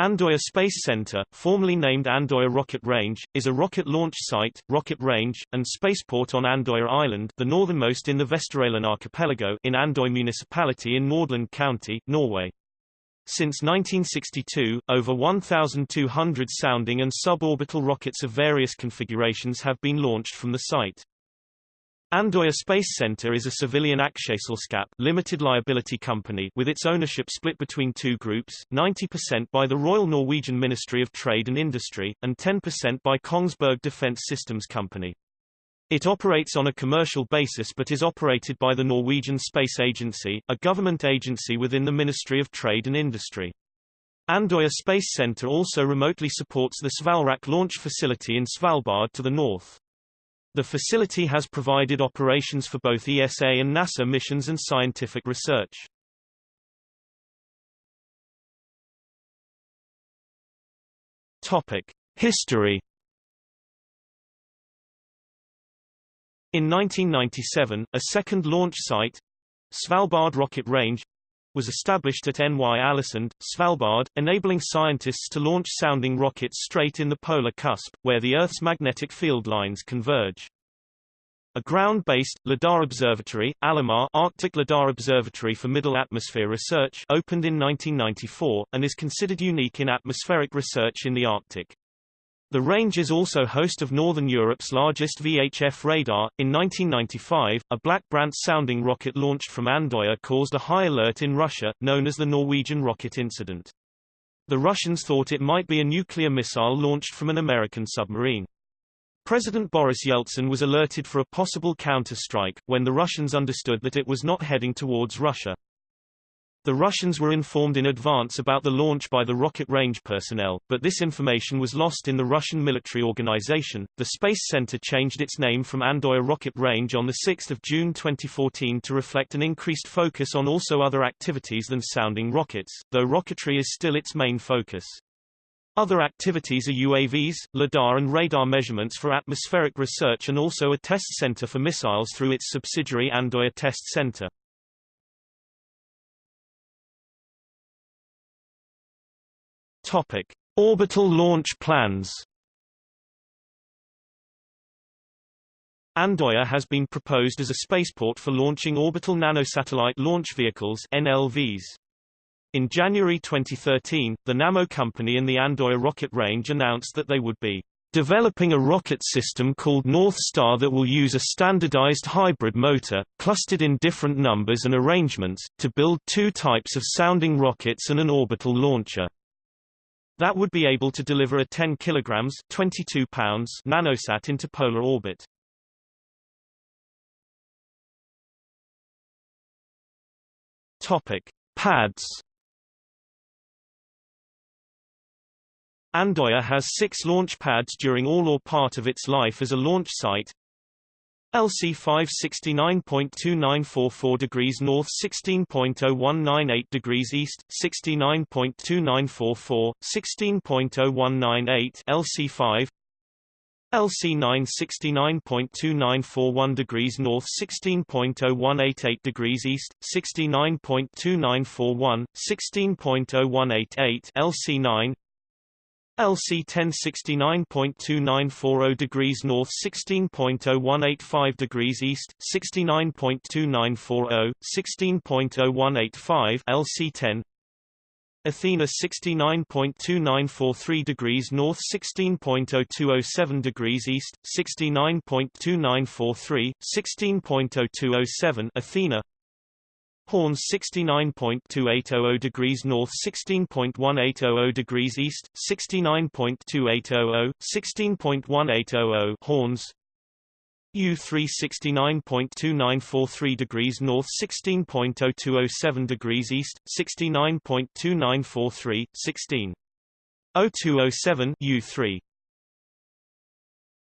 Andoya Space Center, formerly named Andoya Rocket Range, is a rocket launch site, rocket range, and spaceport on Andoya Island the northernmost in the Vesterålen archipelago in Andoy municipality in Nordland County, Norway. Since 1962, over 1,200 sounding and suborbital rockets of various configurations have been launched from the site. Andoya Space Center is a civilian aksjeselskap limited liability company with its ownership split between two groups, 90% by the Royal Norwegian Ministry of Trade and Industry, and 10% by Kongsberg Defence Systems Company. It operates on a commercial basis but is operated by the Norwegian Space Agency, a government agency within the Ministry of Trade and Industry. Andoya Space Center also remotely supports the Svalrak launch facility in Svalbard to the north. The facility has provided operations for both ESA and NASA missions and scientific research. Topic: History. In 1997, a second launch site, Svalbard Rocket Range, was established at NY Alesund, Svalbard, enabling scientists to launch sounding rockets straight in the polar cusp, where the Earth's magnetic field lines converge. A ground-based, LIDAR observatory, ALOMAR Arctic LIDAR Observatory for Middle Atmosphere Research opened in 1994, and is considered unique in atmospheric research in the Arctic. The range is also host of Northern Europe's largest VHF radar. In 1995, a Black Brant sounding rocket launched from Andoya caused a high alert in Russia, known as the Norwegian rocket incident. The Russians thought it might be a nuclear missile launched from an American submarine. President Boris Yeltsin was alerted for a possible counter-strike, when the Russians understood that it was not heading towards Russia. The Russians were informed in advance about the launch by the rocket range personnel, but this information was lost in the Russian military organization. The Space Center changed its name from Andoya Rocket Range on 6 June 2014 to reflect an increased focus on also other activities than sounding rockets, though rocketry is still its main focus. Other activities are UAVs, LIDAR and radar measurements for atmospheric research and also a test center for missiles through its subsidiary Andoya Test Center. Topic: Orbital launch plans. Andoya has been proposed as a spaceport for launching orbital nanosatellite launch vehicles NLVs. In January 2013, the Nammo company and the Andoya rocket range announced that they would be developing a rocket system called North Star that will use a standardized hybrid motor, clustered in different numbers and arrangements, to build two types of sounding rockets and an orbital launcher. That would be able to deliver a 10 kilograms 22 pounds nanosat into polar orbit. Topic: Pads. Andoya has six launch pads during all or part of its life as a launch site, LC 569.2944 degrees north 16.0198 degrees east 69.2944 16.0198 LC 5 LC 9 69.2941 degrees north 16.0188 degrees east 69.2941 16.0188 LC 9 LC 1069.2940 degrees north 16.0185 degrees east 69.2940 16.0185 LC 10 Athena 69.2943 degrees north 16.0207 degrees east 69.2943 16.0207 Athena Horns 69.2800 degrees north 16.1800 degrees east 69.2800 16.1800 Horns. U3 69.2943 degrees north 16.0207 degrees east 69.2943 16 0207 U3